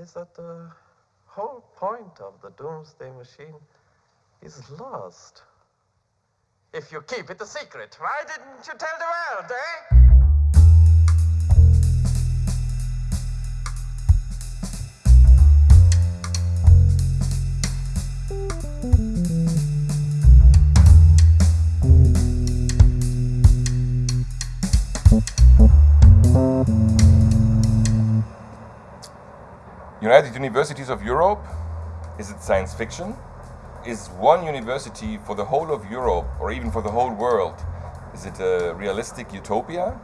is that the whole point of the doomsday machine is lost. If you keep it a secret, why didn't you tell the world, eh? United Universities of Europe, is it science fiction? Is one university for the whole of Europe or even for the whole world, is it a realistic utopia?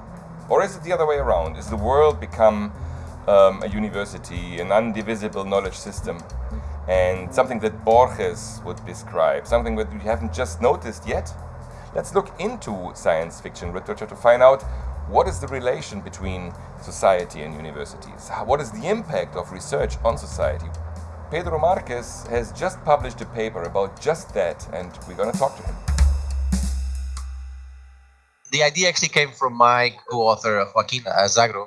Or is it the other way around? Is the world become um, a university, an undivisible knowledge system? And something that Borges would describe, something that we haven't just noticed yet? Let's look into science fiction literature to find out what is the relation between society and universities? What is the impact of research on society? Pedro Marques has just published a paper about just that, and we're going to talk to him. The idea actually came from my co-author, Joaquin Azagra.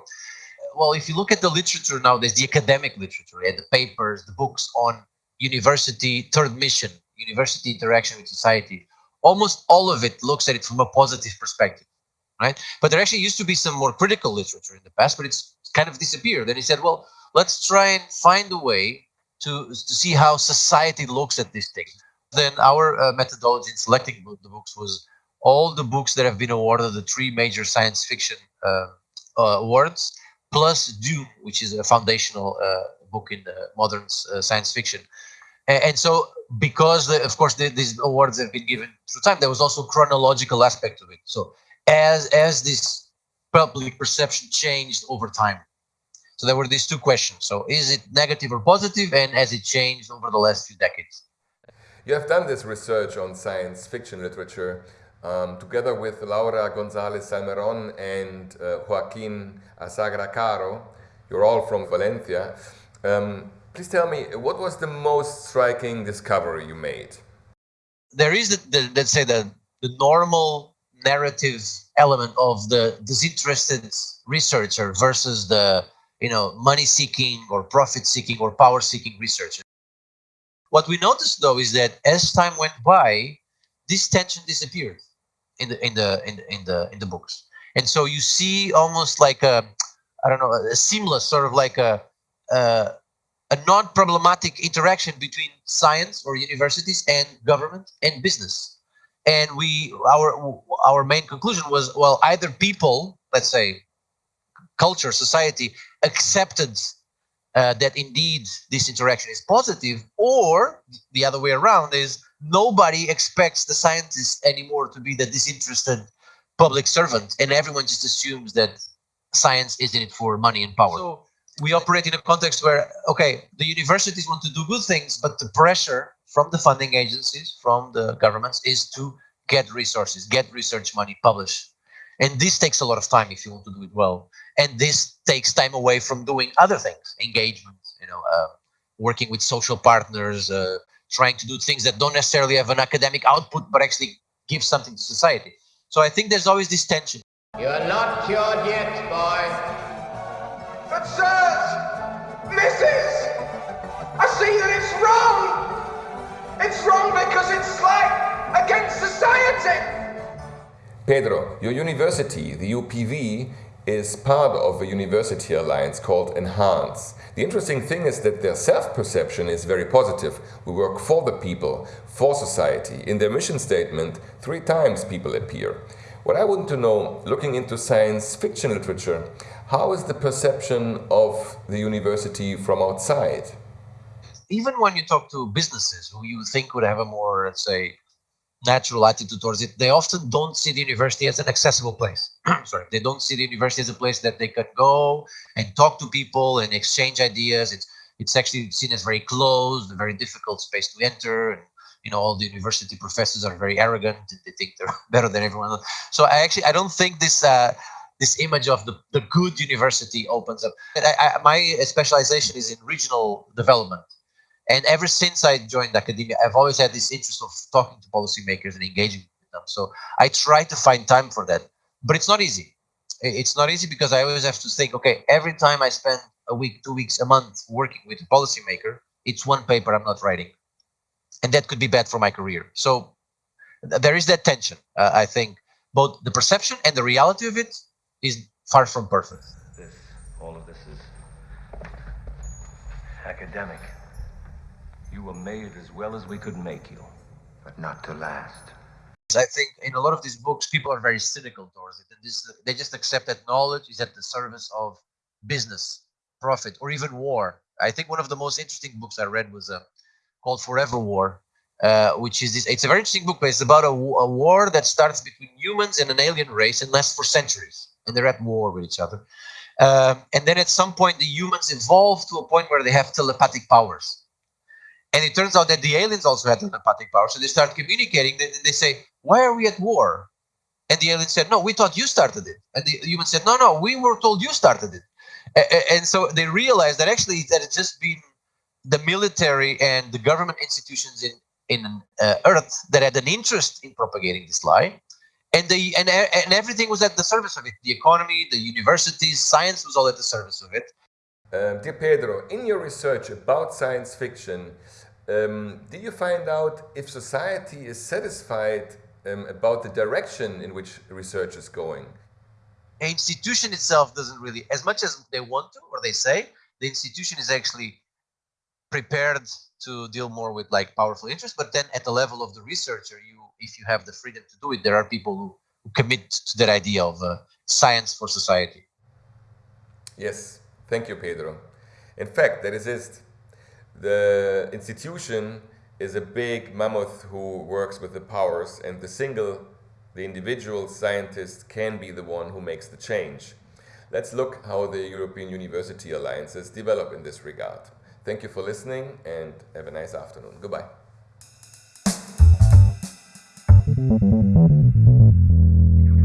Well, if you look at the literature nowadays, the academic literature, the papers, the books on university third mission, university interaction with society, almost all of it looks at it from a positive perspective right? But there actually used to be some more critical literature in the past, but it's kind of disappeared. And he said, well, let's try and find a way to, to see how society looks at this thing. Then our uh, methodology in selecting the books was all the books that have been awarded the three major science fiction uh, uh, awards, plus Dune, which is a foundational uh, book in modern uh, science fiction. And, and so, because the, of course the, these awards have been given through time, there was also chronological aspect of it. So as as this public perception changed over time. So there were these two questions. So is it negative or positive, and has it changed over the last few decades? You have done this research on science fiction literature um, together with Laura Gonzalez Salmeron and uh, Joaquin Azagra Caro. You're all from Valencia. Um, please tell me, what was the most striking discovery you made? There is, the, the let's say, the, the normal narrative element of the disinterested researcher versus the you know money seeking or profit seeking or power seeking researcher. What we noticed though is that as time went by this tension disappeared in the in the in, in the in the books. And so you see almost like a i don't know a seamless sort of like a a, a non-problematic interaction between science or universities and government and business and we our our main conclusion was well either people let's say culture society accepted uh, that indeed this interaction is positive or the other way around is nobody expects the scientists anymore to be the disinterested public servant and everyone just assumes that science is in it for money and power. So we operate in a context where okay the universities want to do good things but the pressure from the funding agencies, from the governments, is to get resources, get research money, publish. And this takes a lot of time if you want to do it well. And this takes time away from doing other things, engagement, you know, uh, working with social partners, uh, trying to do things that don't necessarily have an academic output, but actually give something to society. So I think there's always this tension. You're not cured yet, boy. Sirs, missus, I see that it's wrong. It's wrong because it's like against society. Pedro, your university, the UPV, is part of a university alliance called Enhance. The interesting thing is that their self-perception is very positive. We work for the people, for society. In their mission statement, three times people appear. What I want to know, looking into science fiction literature, how is the perception of the university from outside? even when you talk to businesses who you think would have a more, let's say, natural attitude towards it, they often don't see the university as an accessible place. Sorry, they don't see the university as a place that they can go and talk to people and exchange ideas. It's it's actually seen as very closed, a very difficult space to enter. And, you know, all the university professors are very arrogant. They think they're better than everyone else. So I actually I don't think this. Uh, this image of the, the good university opens up. I, I, my specialization is in regional development. And ever since I joined academia, I've always had this interest of talking to policymakers and engaging with them. So I try to find time for that, but it's not easy. It's not easy because I always have to think, okay, every time I spend a week, two weeks, a month working with a policymaker, it's one paper I'm not writing. And that could be bad for my career. So there is that tension. Uh, I think both the perception and the reality of it is far from perfect. This, all of this is academic. You were made as well as we could make you, but not to last. I think in a lot of these books, people are very cynical towards it. And this, they just accept that knowledge is at the service of business, profit, or even war. I think one of the most interesting books I read was uh, called Forever War, uh, which is this. It's a very interesting book, but it's about a, a, war that starts between humans and an alien race and lasts for centuries, and they're at war with each other. Um, and then at some point, the humans evolve to a point where they have telepathic powers. And it turns out that the aliens also had telepathic power. so they start communicating. They, they say, "Why are we at war?" And the alien said, "No, we thought you started it." And the human said, "No, no, we were told you started it." And so they realized that actually that it's just been the military and the government institutions in in uh, Earth that had an interest in propagating this lie, and the and and everything was at the service of it. The economy, the universities, science was all at the service of it. Um, dear Pedro, in your research about science fiction, um, did you find out if society is satisfied um, about the direction in which research is going? The institution itself doesn't really, as much as they want to or they say, the institution is actually prepared to deal more with like powerful interests. But then at the level of the researcher, you, if you have the freedom to do it, there are people who, who commit to that idea of uh, science for society. Yes, Thank you, Pedro. In fact, that is it. The institution is a big mammoth who works with the powers and the single, the individual scientist can be the one who makes the change. Let's look how the European University Alliances develop in this regard. Thank you for listening and have a nice afternoon. Goodbye.